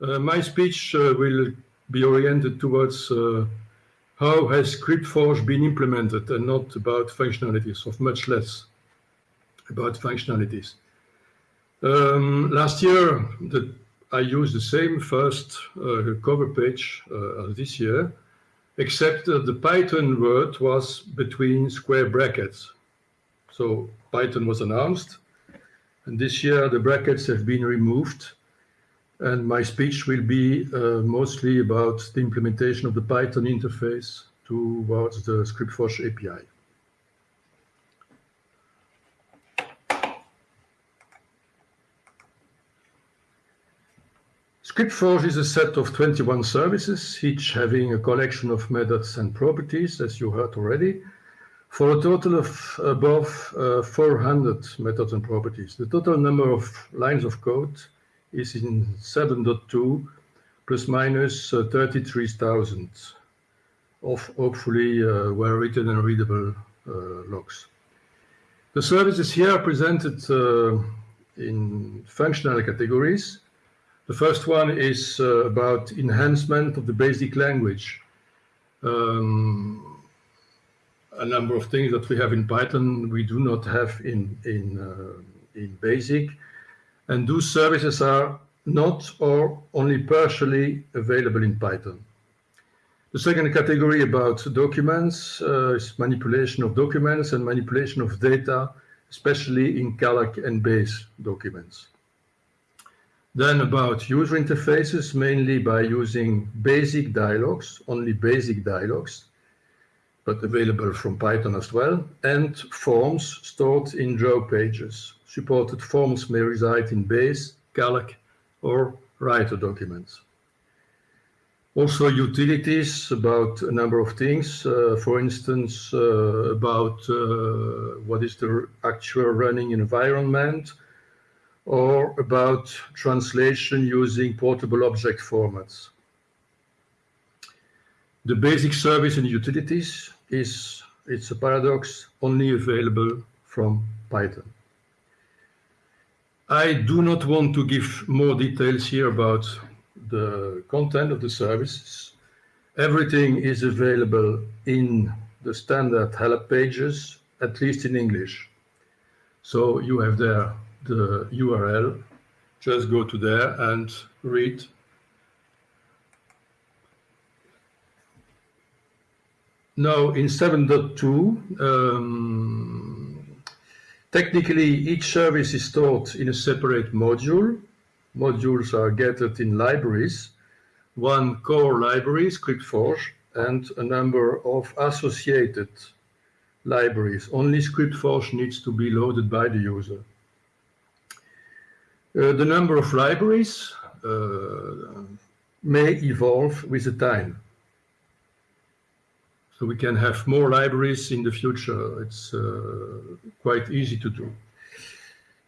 Uh, my speech uh, will be oriented towards uh, how has ScriptForge been implemented and not about functionalities, of much less about functionalities. Um, last year, the, I used the same first uh, cover page uh, as this year, except that the Python word was between square brackets. So Python was announced, and this year the brackets have been removed, and my speech will be uh, mostly about the implementation of the Python interface towards the ScriptForge API. ScriptForge is a set of 21 services, each having a collection of methods and properties, as you heard already, for a total of above uh, 400 methods and properties. The total number of lines of code is in 7.2 plus minus uh, 33,000 of hopefully uh, well-written and readable uh, logs. The services here are presented uh, in functional categories. The first one is uh, about enhancement of the basic language. Um, a number of things that we have in Python we do not have in, in, uh, in BASIC. And those services are not or only partially available in Python. The second category about documents uh, is manipulation of documents and manipulation of data, especially in calc and base documents. Then about user interfaces, mainly by using basic dialogues, only basic dialogues, but available from Python as well, and forms stored in draw pages. Supported forms may reside in base, calc, or writer documents. Also utilities about a number of things, uh, for instance, uh, about uh, what is the actual running environment, or about translation using portable object formats. The basic service in utilities is, it's a paradox, only available from Python. I do not want to give more details here about the content of the services. Everything is available in the standard help pages, at least in English. So you have there the URL, just go to there and read. Now in 7.2, um, technically each service is taught in a separate module. Modules are gathered in libraries, one core library, ScriptForge, and a number of associated libraries. Only ScriptForge needs to be loaded by the user. Uh, the number of libraries uh, may evolve with the time. So we can have more libraries in the future. It's uh, quite easy to do.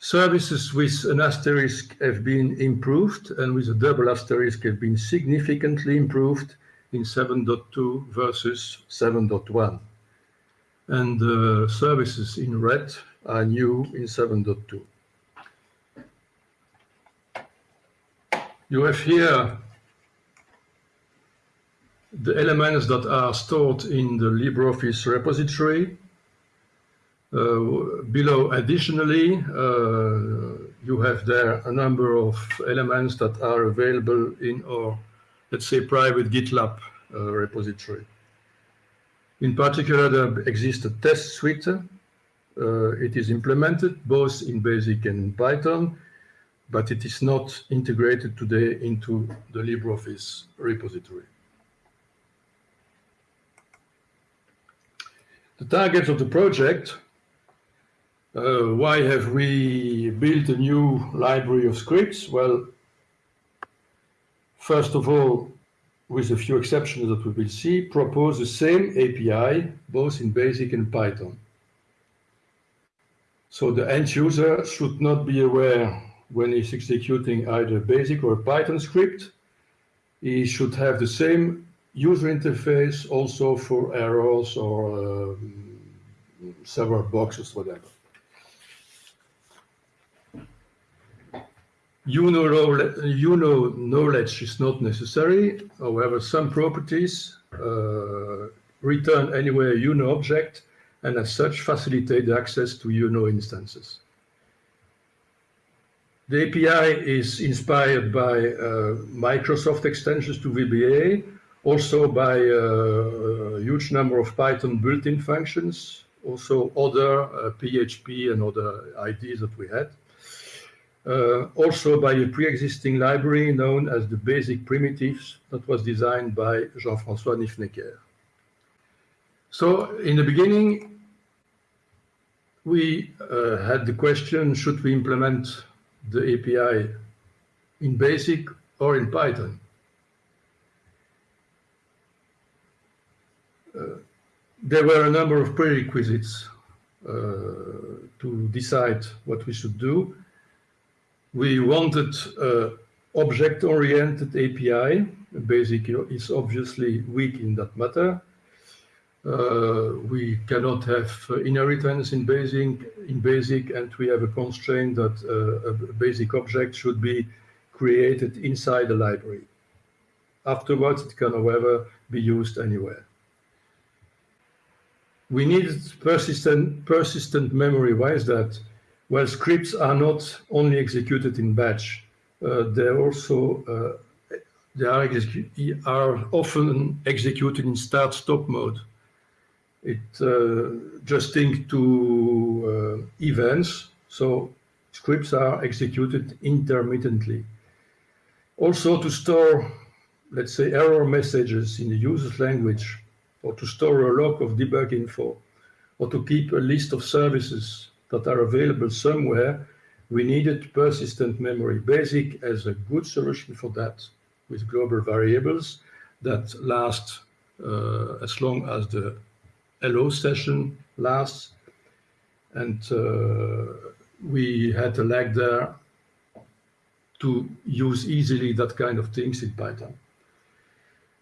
Services with an asterisk have been improved and with a double asterisk have been significantly improved in 7.2 versus 7.1. And the uh, services in red are new in 7.2. You have here the elements that are stored in the LibreOffice repository. Uh, below, additionally, uh, you have there a number of elements that are available in our, let's say, private GitLab uh, repository. In particular, there exists a test suite. Uh, it is implemented both in BASIC and in Python but it is not integrated today into the LibreOffice repository. The targets of the project, uh, why have we built a new library of scripts? Well, first of all, with a few exceptions that we will see, propose the same API, both in BASIC and Python. So the end user should not be aware when he's executing either BASIC or Python script, he should have the same user interface also for arrows or um, several boxes, whatever. UNO, UNO knowledge is not necessary. However, some properties uh, return anywhere a UNO object and as such facilitate access to UNO instances. The API is inspired by uh, Microsoft extensions to VBA, also by uh, a huge number of Python built-in functions, also other uh, PHP and other IDs that we had. Uh, also by a pre-existing library known as the Basic Primitives that was designed by Jean-François Nifenecker. So in the beginning, we uh, had the question, should we implement the API in BASIC or in Python? There were a number of prerequisites uh, to decide what we should do. We wanted uh, object-oriented API. BASIC is obviously weak in that matter. Uh, we cannot have uh, inheritance in basic, in basic, and we have a constraint that uh, a basic object should be created inside the library. Afterwards, it can, however, be used anywhere. We need persistent, persistent memory. Why is that? Well, scripts are not only executed in batch. Uh, they're also uh, they are, are often executed in start-stop mode. It uh, just think to uh, events, so scripts are executed intermittently. Also to store, let's say, error messages in the user's language, or to store a log of debug info, or to keep a list of services that are available somewhere, we needed persistent memory. BASIC as a good solution for that with global variables that last uh, as long as the hello session lasts. And uh, we had a lag there to use easily that kind of things in Python.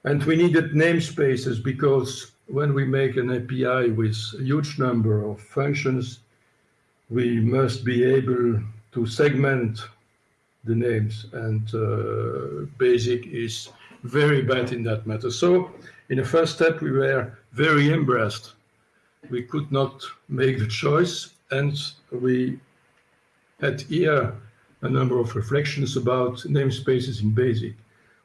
And we needed namespaces because when we make an API with a huge number of functions, we must be able to segment the names and uh, BASIC is very bad in that matter. So in the first step, we were very embarrassed. We could not make the choice, and we had here a number of reflections about namespaces in BASIC.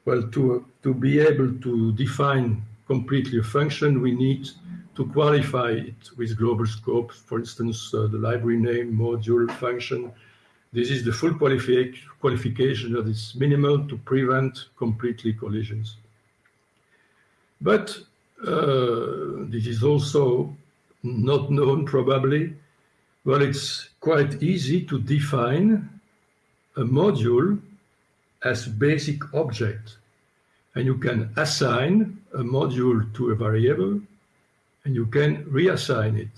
Well, to, to be able to define completely a function, we need to qualify it with global scope, for instance, uh, the library name, module, function. This is the full qualifi qualification that is minimal to prevent completely collisions. But uh, this is also not known probably. Well, it's quite easy to define a module as basic object. And you can assign a module to a variable and you can reassign it.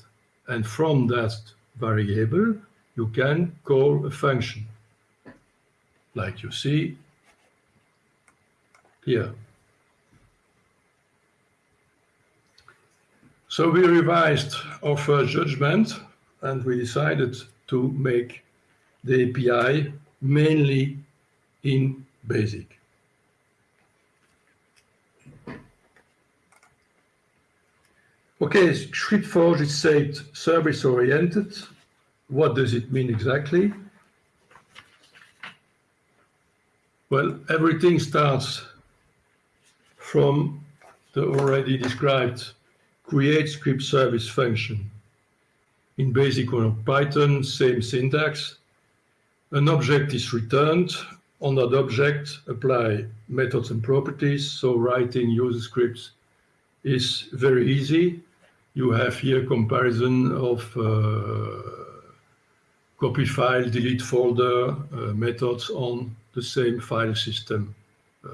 And from that variable, you can call a function, like you see here. So we revised our first judgment and we decided to make the API mainly in BASIC. Okay, ScriptForge is said service-oriented. What does it mean exactly? Well, everything starts from the already described create script service function. In BASIC or Python, same syntax. An object is returned. On that object, apply methods and properties. So writing user scripts is very easy. You have here comparison of uh, copy file, delete folder uh, methods on the same file system uh,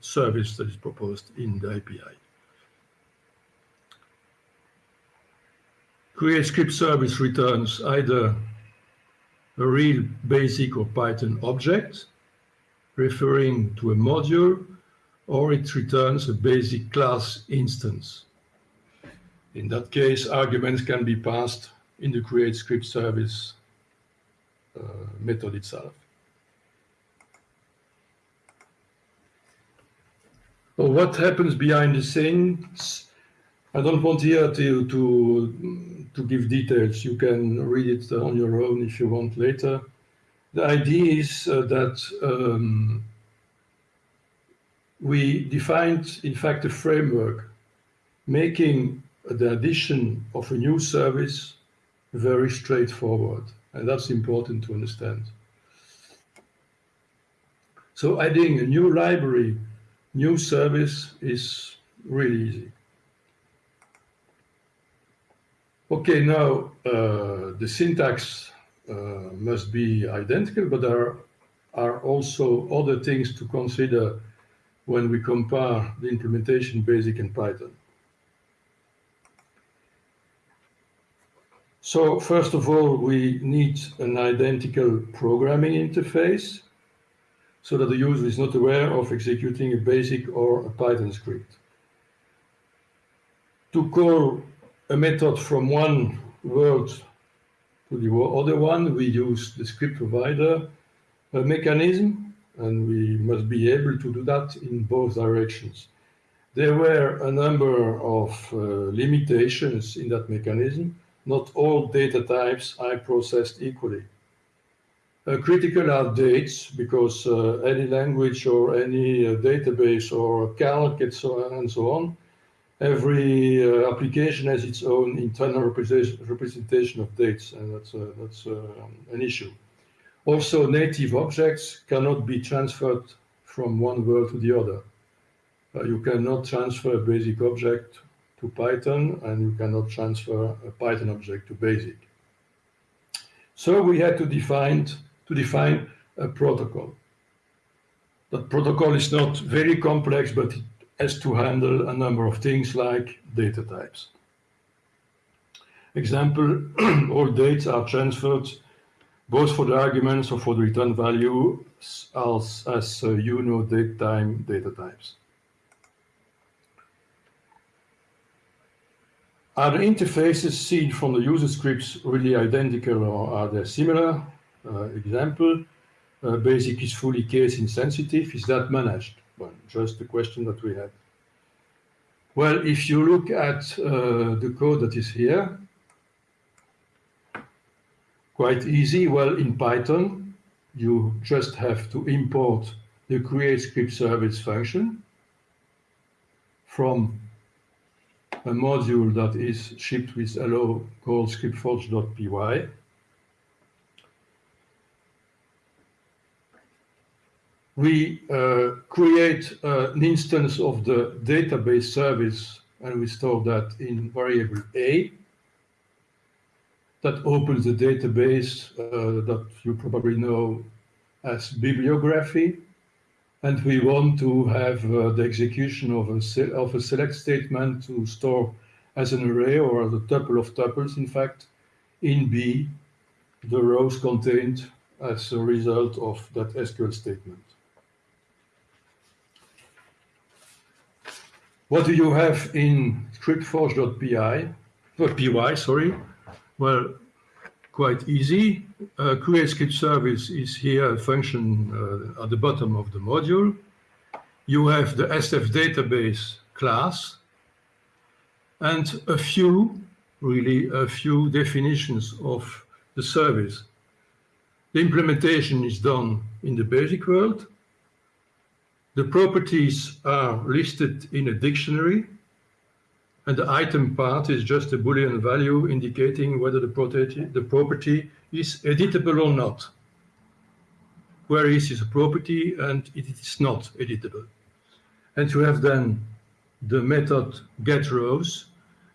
service that is proposed in the API. Create script service returns either a real basic or Python object referring to a module, or it returns a basic class instance. In that case, arguments can be passed in the create script service uh, method itself. So what happens behind the scenes? I don't want here to, to, to give details. You can read it on your own if you want later. The idea is uh, that um, we defined, in fact, a framework, making the addition of a new service very straightforward. And that's important to understand. So adding a new library, new service is really easy. Okay, now uh, the syntax Uh, must be identical, but there are also other things to consider when we compare the implementation basic and Python. So first of all, we need an identical programming interface so that the user is not aware of executing a basic or a Python script. To call a method from one word to the other one, we use the script provider mechanism, and we must be able to do that in both directions. There were a number of uh, limitations in that mechanism. Not all data types are processed equally. Uh, critical are dates because uh, any language or any uh, database or calc and so on, and so on every uh, application has its own internal representation of dates, and that's, uh, that's uh, an issue. Also, native objects cannot be transferred from one world to the other. Uh, you cannot transfer a basic object to Python, and you cannot transfer a Python object to BASIC. So we had to define, to define a protocol. That protocol is not very complex, but it has to handle a number of things like data types. Example, all dates are transferred both for the arguments or for the return value as, as uh, you know date time data types. Are the interfaces seen from the user scripts really identical or are they similar? Uh, example, uh, BASIC is fully case insensitive. Is that managed? Well, just the question that we had. Well, if you look at uh, the code that is here, quite easy. Well, in Python, you just have to import the create script service function from a module that is shipped with hello called scriptforge.py. we uh, create an instance of the database service and we store that in variable A that opens the database uh, that you probably know as bibliography. And we want to have uh, the execution of a, of a select statement to store as an array or as a tuple of tuples, in fact, in B, the rows contained as a result of that SQL statement. What do you have in scriptforge.py? .py, sorry. Well, quite easy. Uh, create script service is here a function uh, at the bottom of the module. You have the SF database class and a few, really a few definitions of the service. The implementation is done in the basic world the properties are listed in a dictionary, and the item part is just a Boolean value indicating whether the property, the property is editable or not. Where is is a property and it is not editable. And you have then the method getRows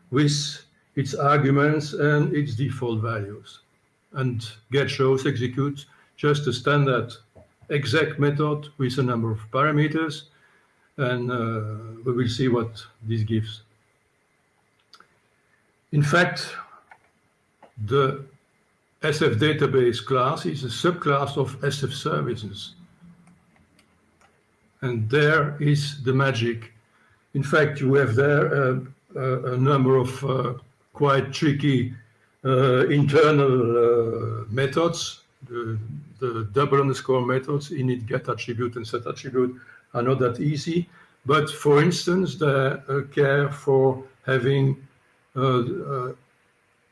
with its arguments and its default values. And getRows executes just a standard exec method with a number of parameters, and uh, we will see what this gives. In fact, the SF database class is a subclass of SF services. And there is the magic. In fact, you have there uh, a, a number of uh, quite tricky uh, internal uh, methods the, the double underscore methods, init, get attribute, and set attribute are not that easy. but for instance, they uh, care for having uh, uh,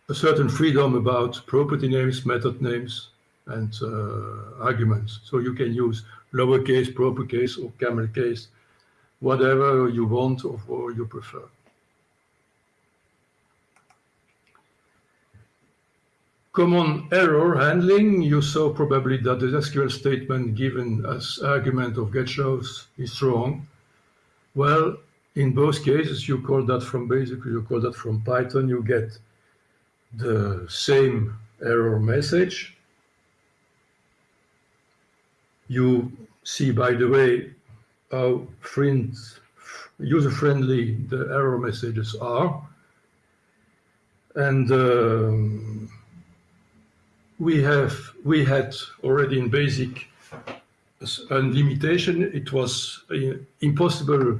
a certain freedom about property names, method names, and uh, arguments. So you can use lowercase, proper case, or camel case, whatever you want or, or you prefer. Common error handling, you saw probably that the SQL statement given as argument of getRows is wrong. Well, in both cases, you call that from basically, you call that from Python, you get the same error message. You see, by the way, how user-friendly the error messages are. And um, we have we had already in basic a limitation. It was uh, impossible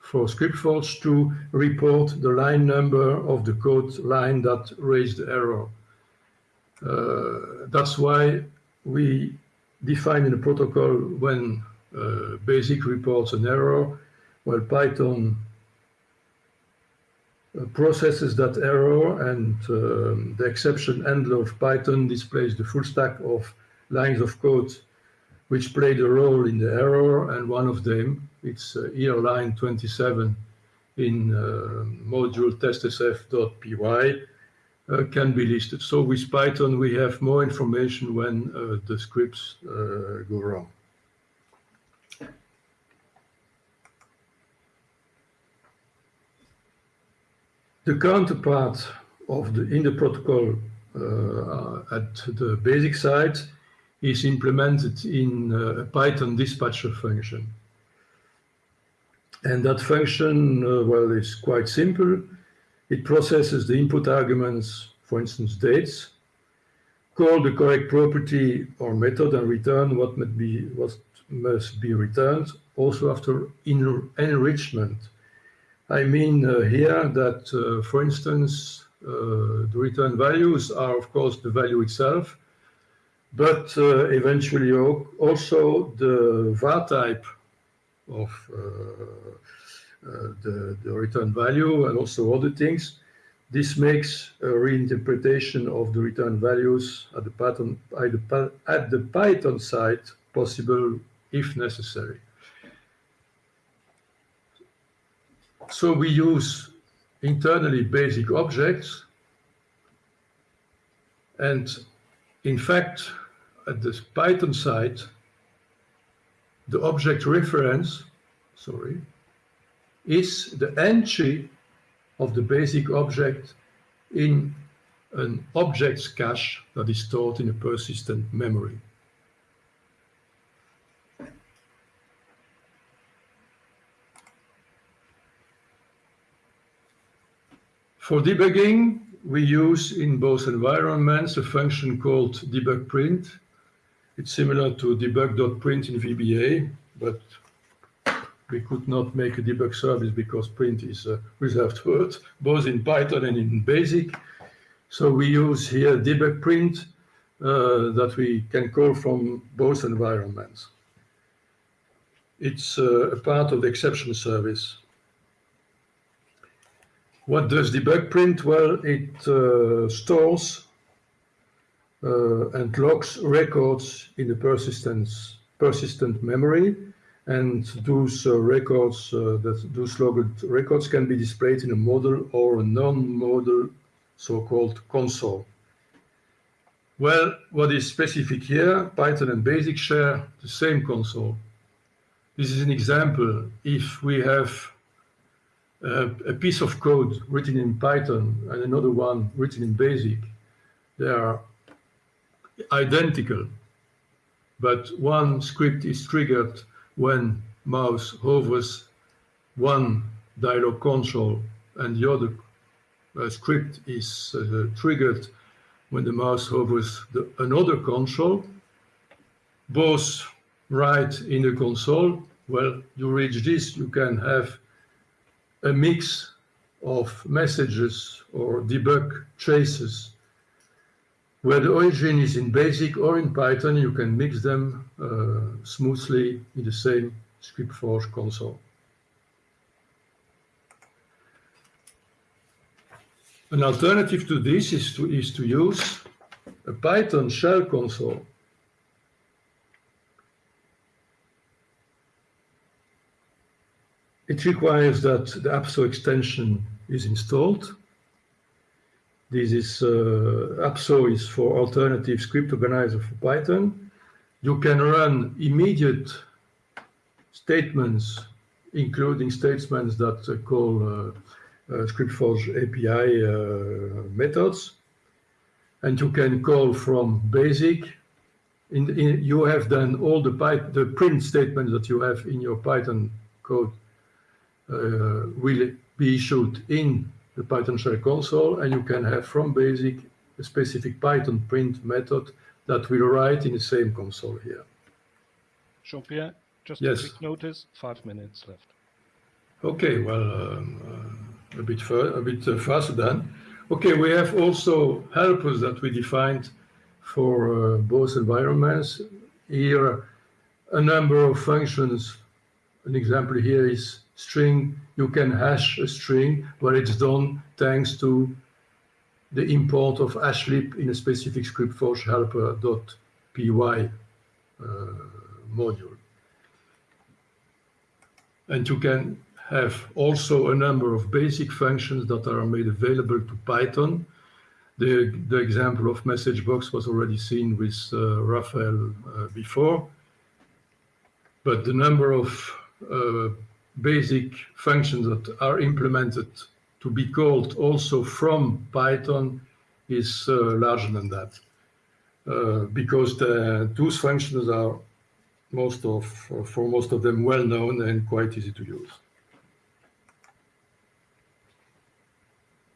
for ScriptForge to report the line number of the code line that raised the error. Uh, that's why we define in the protocol when uh, BASIC reports an error, while Python processes that error and um, the exception handler of Python displays the full stack of lines of code which played a role in the error and one of them, it's uh, here line 27 in uh, module testsf.py uh, can be listed. So with Python we have more information when uh, the scripts uh, go wrong. The counterpart of the in the protocol uh, at the basic side is implemented in uh, a Python dispatcher function. And that function, uh, well, is quite simple. It processes the input arguments, for instance, dates, call the correct property or method and return what be, what must be returned, also after enrichment I mean uh, here that, uh, for instance, uh, the return values are, of course, the value itself, but eventually also the var type of the, the return value and also other things. This makes a reinterpretation of the return values at the, Python, at the Python side possible if necessary. So we use internally basic objects. And in fact, at the Python side, the object reference, sorry, is the entry of the basic object in an object's cache that is stored in a persistent memory. For debugging, we use in both environments a function called debug print. It's similar to debug.print in VBA, but we could not make a debug service because print is a reserved word, both in Python and in BASIC. So we use here debug print uh, that we can call from both environments. It's uh, a part of the exception service. What does debug print? Well, it uh, stores uh, and logs records in the persistence, persistent memory, and those uh, records, uh, that those logged records can be displayed in a model or a non-model so-called console. Well, what is specific here, Python and BASIC share the same console. This is an example. If we have uh, a piece of code written in Python and another one written in BASIC, they are identical, but one script is triggered when mouse hovers one dialog console and the other uh, script is uh, triggered when the mouse hovers the, another console, both right in the console. Well, you reach this, you can have a mix of messages or debug traces. Where the origin is in BASIC or in Python, you can mix them uh, smoothly in the same ScriptForge console. An alternative to this is to, is to use a Python shell console. It requires that the APSO extension is installed. This is uh, is for alternative script organizer for Python. You can run immediate statements, including statements that uh, call uh, uh ScriptForge API uh, methods. And you can call from basic. In, in, you have done all the, the print statements that you have in your Python code will be issued in the Python shell console, and you can have from basic a specific Python print method that will write in the same console here. Jean-Pierre, just yes. a quick notice, five minutes left. Okay, well, um, uh, a bit, a bit uh, faster then. Okay, we have also helpers that we defined for uh, both environments. Here, a number of functions. An example here is string, you can hash a string where it's done thanks to the import of hashlib in a specific ScriptForge helper.py uh, module. And you can have also a number of basic functions that are made available to Python. The, the example of message box was already seen with uh, Raphael uh, before. But the number of uh, basic functions that are implemented to be called also from Python is uh, larger than that. Uh, because the, those functions are most of, for most of them well known and quite easy to use.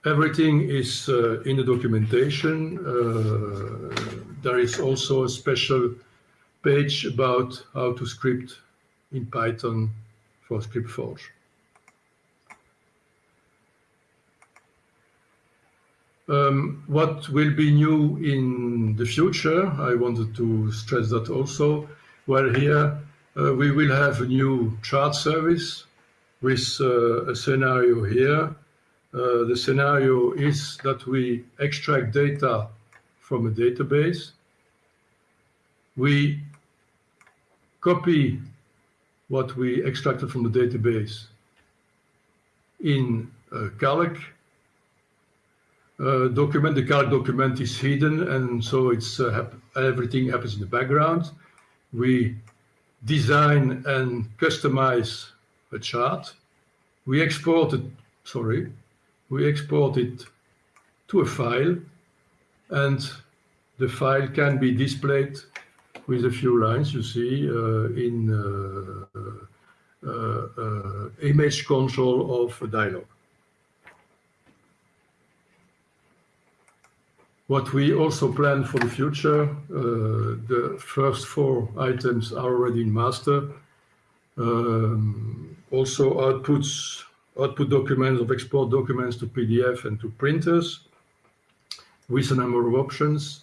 Everything is uh, in the documentation. Uh, there is also a special page about how to script in Python for ScriptForge. Um, what will be new in the future, I wanted to stress that also. Well, here uh, we will have a new chart service with uh, a scenario here. Uh, the scenario is that we extract data from a database. We copy what we extracted from the database in a calc uh, document. The calc document is hidden, and so it's uh, hap everything happens in the background. We design and customize a chart. We export it, sorry, we export it to a file, and the file can be displayed with a few lines you see uh, in uh, uh, image control of a dialog. What we also plan for the future, the first four items are already in master. Um, also outputs, output documents of export documents to PDF and to printers with a number of options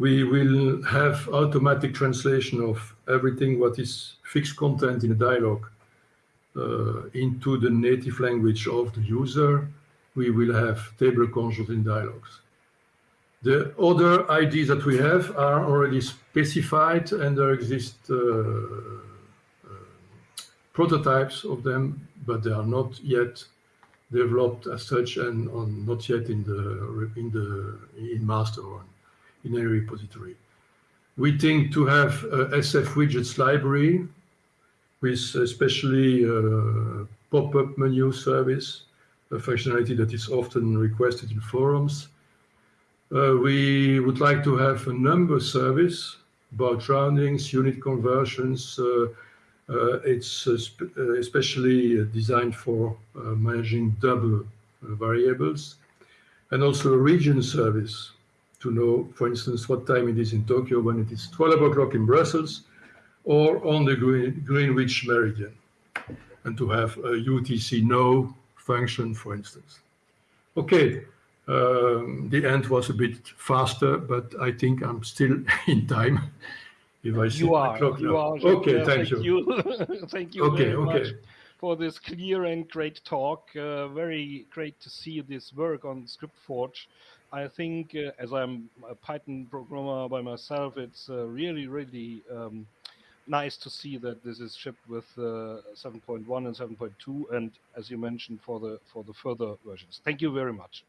we will have automatic translation of everything what is fixed content in a dialog uh, into the native language of the user. We will have table controls in dialogues. The other IDs that we have are already specified and there exist uh, uh, prototypes of them, but they are not yet developed as such and on, not yet in the in the in master one in any repository. We think to have SF widgets library with especially a pop-up menu service, a functionality that is often requested in forums. Uh, we would like to have a number service about roundings, unit conversions. Uh, uh, it's uh, uh, especially designed for uh, managing double variables and also a region service to know, for instance, what time it is in Tokyo when it is 12 o'clock in Brussels or on the Green, Greenwich Meridian, and to have a UTC no function, for instance. Okay, um, the end was a bit faster, but I think I'm still in time. If I see You are. clock You now. are. Okay, thank Thank you. you. Thank you Okay, very okay. much for this clear and great talk. Uh, very great to see this work on ScriptForge. I think, uh, as I'm a Python programmer by myself, it's uh, really, really um, nice to see that this is shipped with uh, 7.1 and 7.2, and as you mentioned, for the for the further versions. Thank you very much.